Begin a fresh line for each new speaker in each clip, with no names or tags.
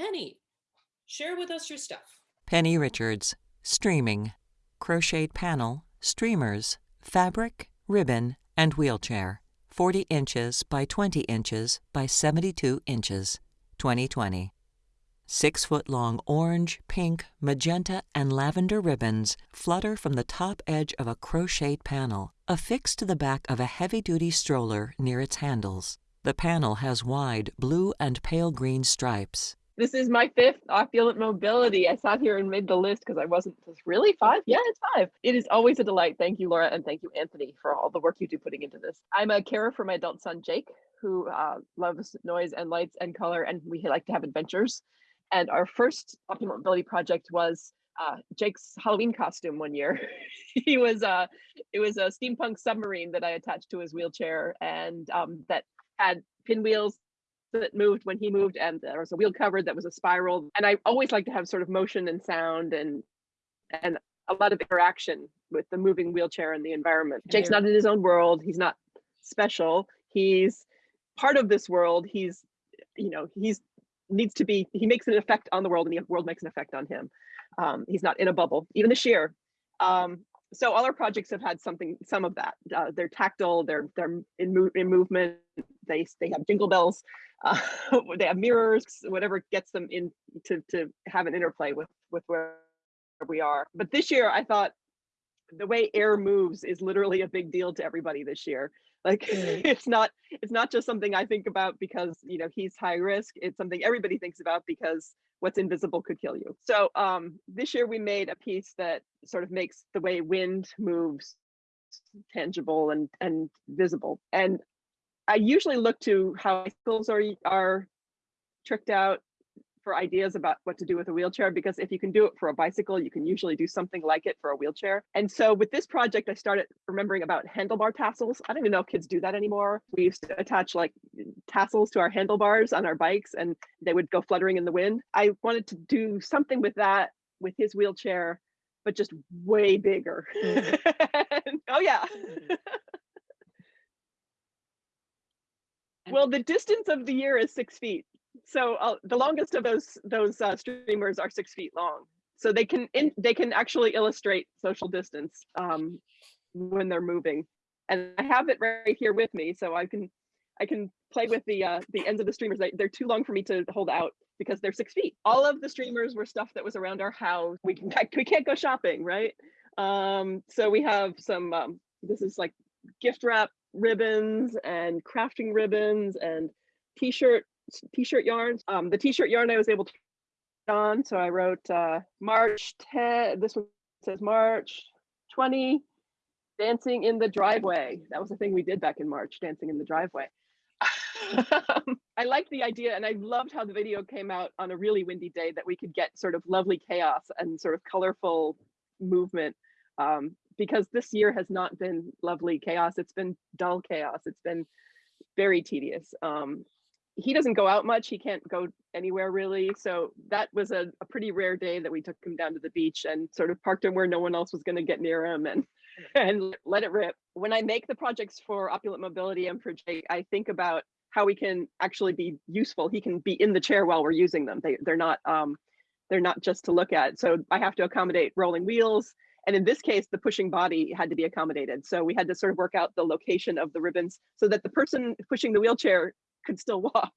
Penny, share with us your stuff.
Penny Richards, streaming, crocheted panel, streamers, fabric, ribbon, and wheelchair. 40 inches by 20 inches by 72 inches, 2020. Six foot long orange, pink, magenta, and lavender ribbons flutter from the top edge of a crocheted panel affixed to the back of a heavy duty stroller near its handles. The panel has wide blue and pale green stripes.
This is my fifth opulent mobility. I sat here and made the list because I wasn't just really five. Yeah, it's five. It is always a delight. Thank you, Laura, and thank you, Anthony, for all the work you do putting into this. I'm a carer for my adult son, Jake, who uh, loves noise and lights and color, and we like to have adventures. And our first opulent mobility project was uh, Jake's Halloween costume one year. he was uh, it was a steampunk submarine that I attached to his wheelchair, and um, that had pinwheels that moved when he moved and there was a wheel cover that was a spiral. And i always like to have sort of motion and sound and and a lot of interaction with the moving wheelchair and the environment. Jake's not in his own world. He's not special. He's part of this world. He's you know he's needs to be he makes an effect on the world and the world makes an effect on him. Um, he's not in a bubble even this year um, so all our projects have had something some of that. Uh, they're tactile they're they're in, mo in movement. They they have jingle bells uh, they have mirrors, whatever gets them in to, to have an interplay with, with where we are. But this year I thought the way air moves is literally a big deal to everybody this year. Like mm. it's not, it's not just something I think about because, you know, he's high risk. It's something everybody thinks about because what's invisible could kill you. So um, this year we made a piece that sort of makes the way wind moves tangible and and visible. And I usually look to how bicycles are are tricked out for ideas about what to do with a wheelchair because if you can do it for a bicycle, you can usually do something like it for a wheelchair. And so with this project, I started remembering about handlebar tassels. I don't even know if kids do that anymore. We used to attach like tassels to our handlebars on our bikes and they would go fluttering in the wind. I wanted to do something with that with his wheelchair, but just way bigger. Mm -hmm. oh yeah. Well, the distance of the year is six feet. So uh, the longest of those those uh, streamers are six feet long. So they can in, they can actually illustrate social distance um, when they're moving. And I have it right here with me, so I can I can play with the uh, the ends of the streamers. They, they're too long for me to hold out because they're six feet. All of the streamers were stuff that was around our house. We can we can't go shopping, right? Um, so we have some. Um, this is like gift wrap ribbons and crafting ribbons and t-shirt t-shirt yarns. Um, the t-shirt yarn I was able to on, so I wrote uh, March 10. This one says March 20, dancing in the driveway. That was the thing we did back in March, dancing in the driveway. I liked the idea and I loved how the video came out on a really windy day that we could get sort of lovely chaos and sort of colorful movement um, because this year has not been lovely chaos. It's been dull chaos. It's been very tedious. Um, he doesn't go out much. He can't go anywhere really. So that was a, a, pretty rare day that we took him down to the beach and sort of parked him where no one else was going to get near him and and let it rip. When I make the projects for Opulent Mobility and for Jake, I think about how we can actually be useful. He can be in the chair while we're using them. They they're not um they're not just to look at. So I have to accommodate rolling wheels and in this case, the pushing body had to be accommodated. So we had to sort of work out the location of the ribbons so that the person pushing the wheelchair could still walk.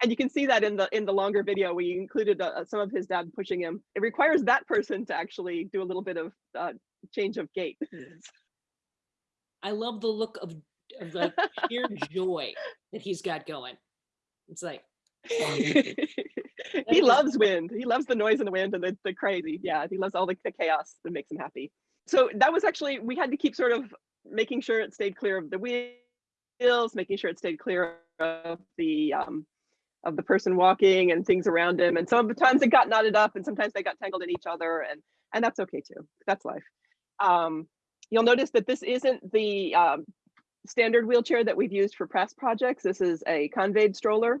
And you can see that in the in the longer video, we included uh, some of his dad pushing him. It requires that person to actually do a little bit of uh, change of gait.
I love the look of, of the sheer joy that he's got going. It's like,
he loves wind. He loves the noise and the wind and the, the crazy. Yeah, he loves all the, the chaos that makes him happy. So that was actually, we had to keep sort of making sure it stayed clear of the wheels, making sure it stayed clear of the um, of the person walking and things around him. And sometimes it got knotted up and sometimes they got tangled in each other and and that's okay too. That's life. Um, you'll notice that this isn't the um, standard wheelchair that we've used for press projects. This is a Convaid stroller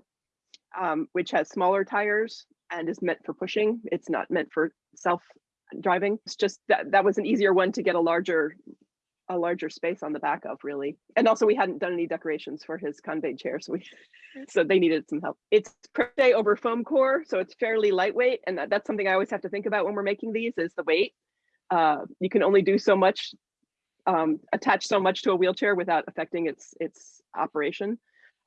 um, which has smaller tires and is meant for pushing. It's not meant for self driving. It's just that that was an easier one to get a larger a larger space on the back of really. And also we hadn't done any decorations for his Convaid chair, so we so they needed some help. It's crochet over foam core, so it's fairly lightweight, and that, that's something I always have to think about when we're making these is the weight. Uh, you can only do so much, um, attach so much to a wheelchair without affecting its its operation.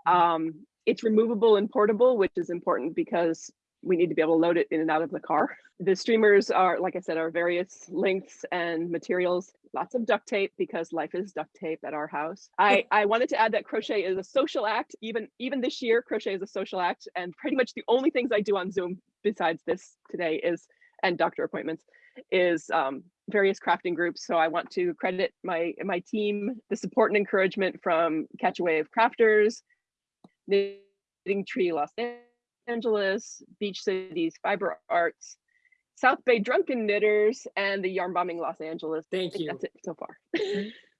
Um, it's removable and portable, which is important because we need to be able to load it in and out of the car. The streamers are, like I said, are various lengths and materials, lots of duct tape because life is duct tape at our house. I, I wanted to add that crochet is a social act. Even, even this year, crochet is a social act. And pretty much the only things I do on Zoom besides this today is, and doctor appointments, is um, various crafting groups. So I want to credit my, my team, the support and encouragement from Catch a Wave Crafters, Knitting Tree Los Angeles, Beach Cities Fiber Arts, South Bay Drunken Knitters, and the Yarn Bombing Los Angeles.
Thank you.
that's it so far.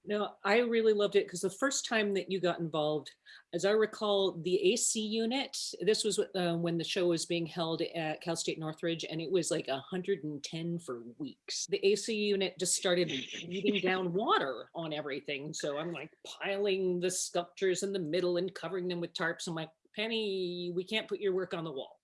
No, I really loved it because the first time that you got involved, as I recall, the AC unit, this was uh, when the show was being held at Cal State Northridge and it was like 110 for weeks. The AC unit just started eating down water on everything. So I'm like piling the sculptures in the middle and covering them with tarps. I'm like, Penny, we can't put your work on the wall.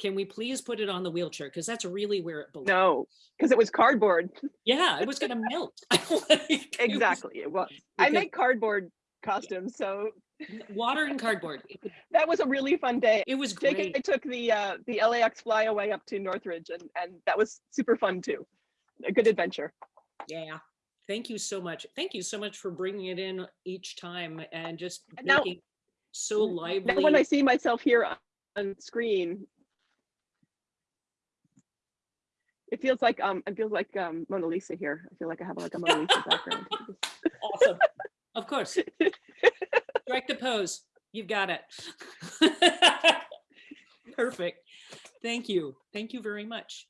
Can we please put it on the wheelchair? Because that's really where it belongs.
No, because it was cardboard.
Yeah, it was gonna melt. Like, it was
Exactly, it was. I
because-
make cardboard costumes, so
Water and cardboard.
That was a really fun day.
It was
Jake and I took the uh, the LAX flyaway up to Northridge, and and that was super fun too. A good adventure.
Yeah. Thank you so much. Thank you so much for bringing it in each time and just
And now-
making so
Now
lively.
when I see myself here on screen, it feels like um it feels like um Mona Lisa here. I feel like I have like a Mona Lisa background.
Awesome. Of course. Strike the pose. You've got it. Perfect. Thank you. Thank you very much.